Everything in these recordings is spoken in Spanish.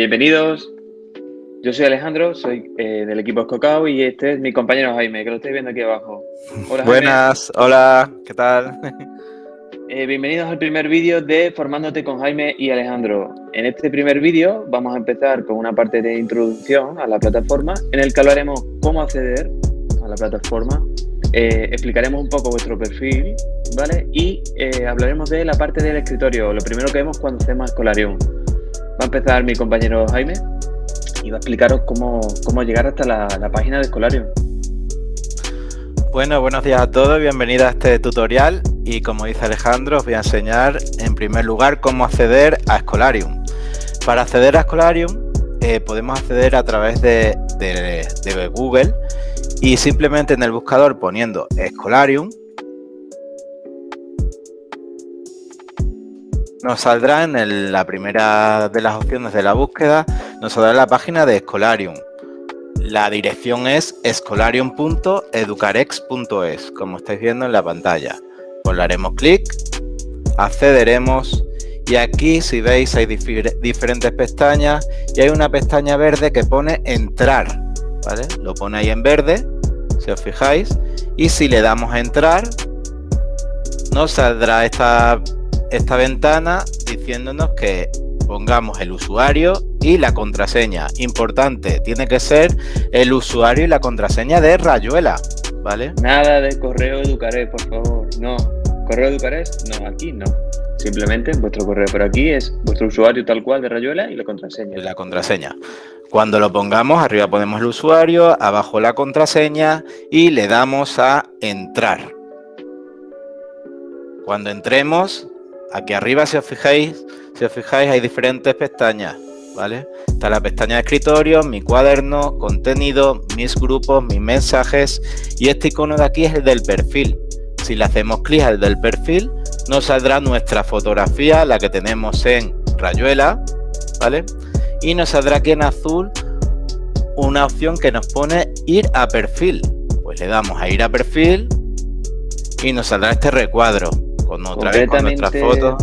Bienvenidos. Yo soy Alejandro, soy eh, del equipo Escocao y este es mi compañero Jaime, que lo estáis viendo aquí abajo. Hola, Buenas, hola, ¿qué tal? Eh, bienvenidos al primer vídeo de Formándote con Jaime y Alejandro. En este primer vídeo vamos a empezar con una parte de introducción a la plataforma en el que hablaremos cómo acceder a la plataforma, eh, explicaremos un poco vuestro perfil, ¿vale? Y hablaremos de la parte del escritorio, lo primero que vemos cuando hacemos Escolarium. Va a empezar mi compañero Jaime y va a explicaros cómo, llegar hasta la, página de Escolarium. Bueno, buenos días a todos, bienvenidos a este tutorial y como dice Alejandro os voy a enseñar en primer lugar cómo acceder a Escolarium. Para acceder a Escolarium eh, podemos acceder a través de, de Google y simplemente en el buscador poniendo Escolarium nos saldrá en la primera de las opciones de la búsqueda, nos saldrá la página de Escolarium. La dirección es escolarium.educarex.es, como estáis viendo en la pantalla. Pues le haremos clic, accederemos y aquí si veis hay diferentes pestañas y hay una pestaña verde que pone entrar, ¿vale? Lo pone ahí en verde, si os fijáis, y si le damos a entrar, nos saldrá esta esta ventana diciéndonos que pongamos el usuario y la contraseña. Importante, tiene que ser el usuario y la contraseña de Rayuela, ¿vale? Nada de correo educaré, por favor. No, correo educaré, no, aquí no. Simplemente vuestro correo, pero aquí es vuestro usuario tal cual de Rayuela y la contraseña. Y la contraseña. Cuando lo pongamos, arriba ponemos el usuario, abajo la contraseña y le damos a entrar. Cuando entremos, Aquí arriba, si os fijáis, si os fijáis, hay diferentes pestañas, ¿vale? Está la pestaña de escritorio, mi cuaderno, contenido, mis grupos, mis mensajes y este icono de aquí es el del perfil. Si le hacemos clic al del perfil, nos saldrá nuestra fotografía, la que tenemos en Rayuela, ¿vale? Y nos saldrá aquí en azul una opción que nos pone ir a perfil. Pues le damos a ir a perfil y nos saldrá este recuadro con otra vez con nuestra foto.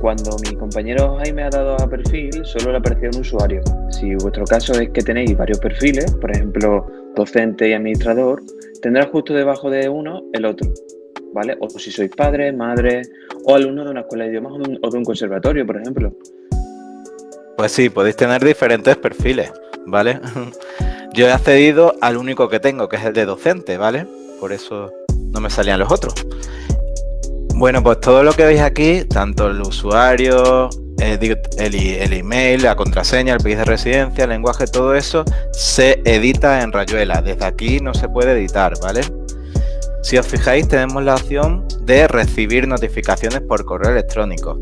Cuando mi compañero Jaime ha dado a perfil, solo le apareció un usuario. Si vuestro caso es que tenéis varios perfiles, por ejemplo, docente y administrador, tendrá justo debajo de uno el otro. ¿Vale? O si sois padre, madre o alumno de una escuela de idiomas o de un conservatorio, por ejemplo. Pues sí, podéis tener diferentes perfiles, ¿vale? Yo he accedido al único que tengo, que es el de docente, ¿vale? Por eso no me salían los otros. Bueno, pues todo lo que veis aquí, tanto el usuario, el, email, la contraseña, el país de residencia, el lenguaje, todo eso se edita en Rayuela. Desde aquí no se puede editar, ¿vale? Si os fijáis, tenemos la opción de recibir notificaciones por correo electrónico.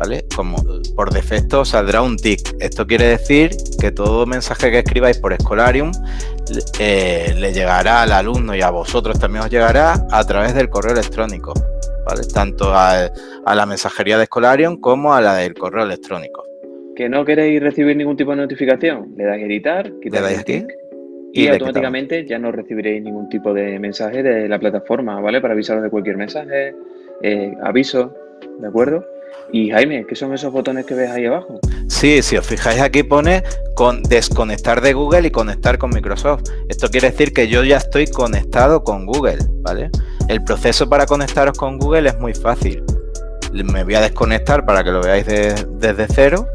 ¿Vale? Como por defecto saldrá un tick. Esto quiere decir que todo mensaje que escribáis por Escolarium eh, le llegará al alumno y a vosotros también os llegará a través del correo electrónico. Tanto a, la mensajería de Escolarium como a la del correo electrónico. ¿Que no queréis recibir ningún tipo de notificación? Le dais a editar, quitáis aquí y, automáticamente ya no recibiréis ningún tipo de mensaje de la plataforma, ¿vale? Para avisaros de cualquier mensaje, eh, aviso, ¿de acuerdo? Y Jaime, ¿qué son esos botones que ves ahí abajo? Sí, si os fijáis aquí pone con desconectar de Google y conectar con Microsoft. Esto quiere decir que yo ya estoy conectado con Google, ¿vale? El proceso para conectaros con Google es muy fácil. Me voy a desconectar para que lo veáis desde cero.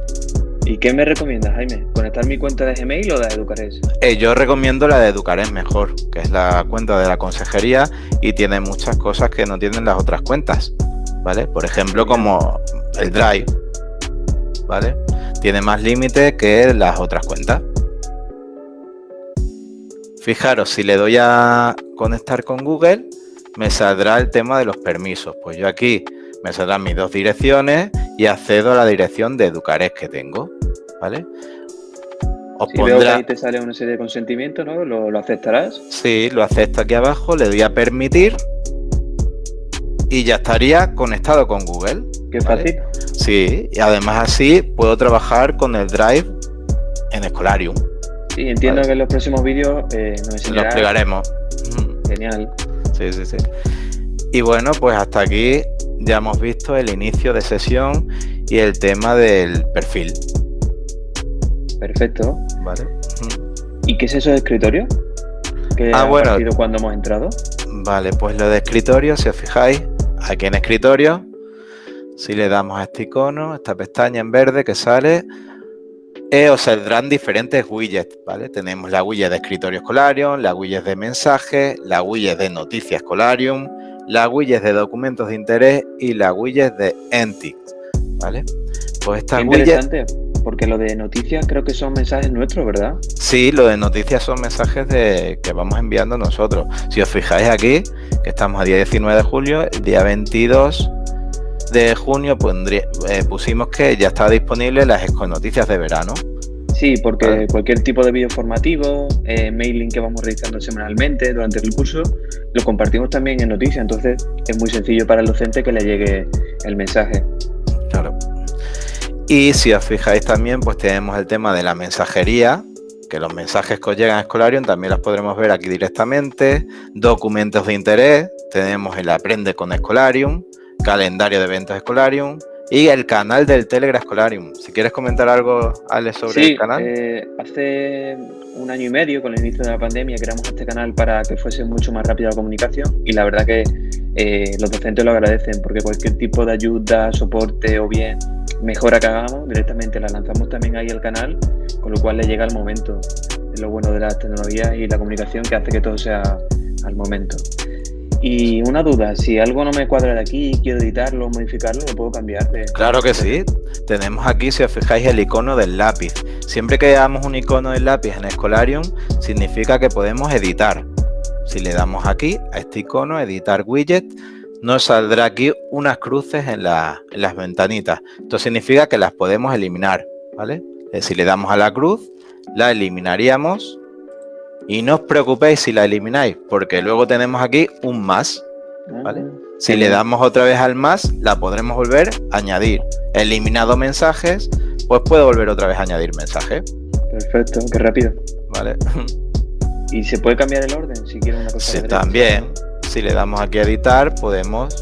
¿Y qué me recomiendas, Jaime? ¿Conectar mi cuenta de Gmail o de Educares? Eh, yo recomiendo la de Educares mejor, que es la cuenta de la consejería y tiene muchas cosas que no tienen las otras cuentas, ¿vale? Por ejemplo, como el Drive, ¿vale? Tiene más límite que las otras cuentas. Fijaros, si le doy a conectar con Google, me saldrá el tema de los permisos. Pues yo aquí me saldrán mis dos direcciones y accedo a la dirección de Educares que tengo, ¿vale? Os si veo que ahí te sale una serie de consentimientos, ¿no? ¿Lo, aceptarás? Sí, lo acepto aquí abajo, le doy a permitir y ya estaría conectado con Google. Qué fácil. Sí, y además así puedo trabajar con el Drive en Escolarium. Sí, entiendo que en los próximos vídeos eh, nos Lo explicaremos. Genial. Sí, sí, sí. Y bueno, pues hasta aquí ya hemos visto el inicio de sesión y el tema del perfil. Perfecto. Vale. ¿Y qué es eso de escritorio? ¿Qué Ah, ha bueno. cuando hemos entrado? Vale, pues lo de escritorio, si os fijáis, aquí en escritorio, si le damos a este icono, esta pestaña en verde que sale, eh, os saldrán diferentes widgets, ¿vale? Tenemos la widget de escritorio Escolarium, la widget de mensajes, la widget de noticias Escolarium, la widget de documentos de interés y la widget de Entix, ¿vale? Pues widgets, interesante, porque lo de noticias creo que son mensajes nuestros, ¿verdad? sí, lo de noticias son mensajes de, que vamos enviando nosotros. Si os fijáis aquí, que estamos a día 19 de julio, el día 22 de junio pondría- eh, pusimos que ya estaba disponible las noticias de verano. Sí, porque Vale. cualquier tipo de vídeo formativo, eh, mailing que vamos realizando semanalmente durante el curso, lo compartimos también en noticias, entonces es muy sencillo para el docente que le llegue el mensaje. Claro. Y si os fijáis también, pues tenemos el tema de la mensajería, que los mensajes que os llegan a Escolarium también los podremos ver aquí directamente, documentos de interés, tenemos el Aprende con Escolarium, calendario de eventos Escolarium y el canal del Telegram Escolarium. Si quieres comentar algo, Ale, sobre sí, el canal. eh, hace un año y medio, con el inicio de la pandemia, creamos este canal para que fuese mucho más rápida la comunicación y la verdad que eh, los docentes lo agradecen porque cualquier tipo de ayuda, soporte o bien mejora que hagamos, directamente la lanzamos también ahí al canal, con lo cual le llega al momento. Es lo bueno de las tecnologías y la comunicación que hace que todo sea al momento. Y una duda, si algo no me cuadra de aquí y quiero editarlo o modificarlo, ¿lo puedo cambiar? de- Claro que sí. Tenemos aquí, si os fijáis, el icono del lápiz. Siempre que veamos un icono del lápiz en Escolarium, significa que podemos editar. Si le damos aquí a este icono, editar widget, nos saldrá aquí unas cruces en, la- en las ventanitas. Esto significa que las podemos eliminar, ¿vale? Eh, Si le damos a la cruz, la eliminaríamos. Y no os preocupéis si la elimináis, porque luego tenemos aquí un más. ¿vale? Si le damos otra vez al más, la podremos volver a añadir. Eliminado mensajes, pues puedo volver otra vez a añadir mensaje. Perfecto, qué rápido. ¿Vale? ¿Y se puede cambiar el orden si quiero una cosa? Sí, también, si le damos aquí a editar, podemos,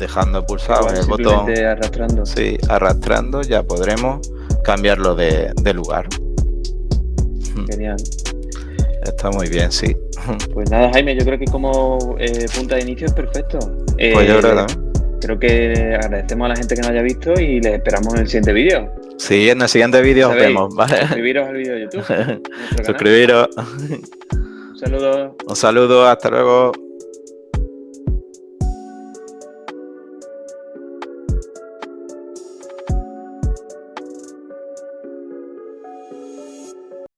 dejando pulsado Igual, en el botón, arrastrando. sí, arrastrando, ya podremos cambiarlo de, de lugar. Genial. Está muy bien, sí. Pues nada, Jaime, yo creo que como eh, punta de inicio es perfecto. Pues yo Eh, creo también. Creo que agradecemos a la gente que nos haya visto y les esperamos en el siguiente vídeo. Sí, en el siguiente vídeo os vemos, ¿vale? Suscribiros al vídeo de YouTube. Suscribiros. Un saludo. Un saludo, hasta luego.